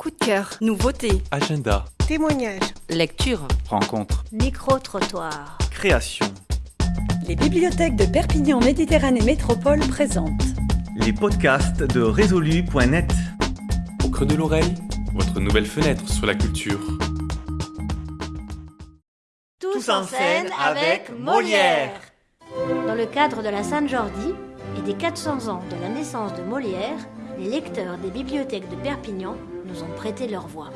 Coup de cœur, nouveauté, Agenda, Témoignages. lecture. rencontre, Micro-trottoir. création. Les bibliothèques de Perpignan Méditerranée Métropole présentent Les podcasts de résolu.net. Au creux de l'oreille, votre nouvelle fenêtre sur la culture. Tous, en scène avec Molière. Dans le cadre de la Sainte-Jordi et des 400 ans de la naissance de Molière, les lecteurs des bibliothèques de Perpignan nous ont prêté leur voix.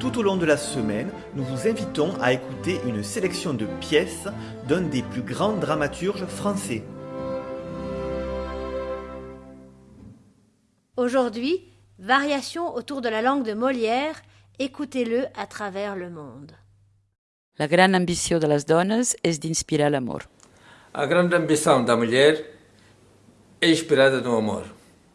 Tout au long de la semaine, nous vous invitons à écouter une sélection de pièces d'un des plus grands dramaturges français. Aujourd'hui, variation autour de la langue de Molière, écoutez-le à travers le monde. La gran ambició de les dones és d'inspirar l'amor. A grande ambição da mulher é inspirada no amor.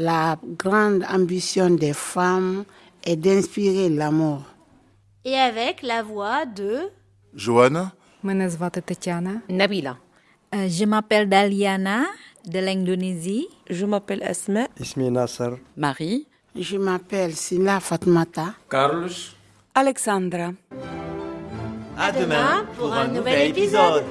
La grande ambition des femmes est d'inspirer l'amour. Et avec la voix de Johanna. Nabila. Euh, je m'appelle Daliana de l'Indonésie. Je m'appelle Esme. Ismi Nasser. Marie. Je m'appelle Sina Fatmata. Carlos. Alexandra. À demain pour un nouvel épisode.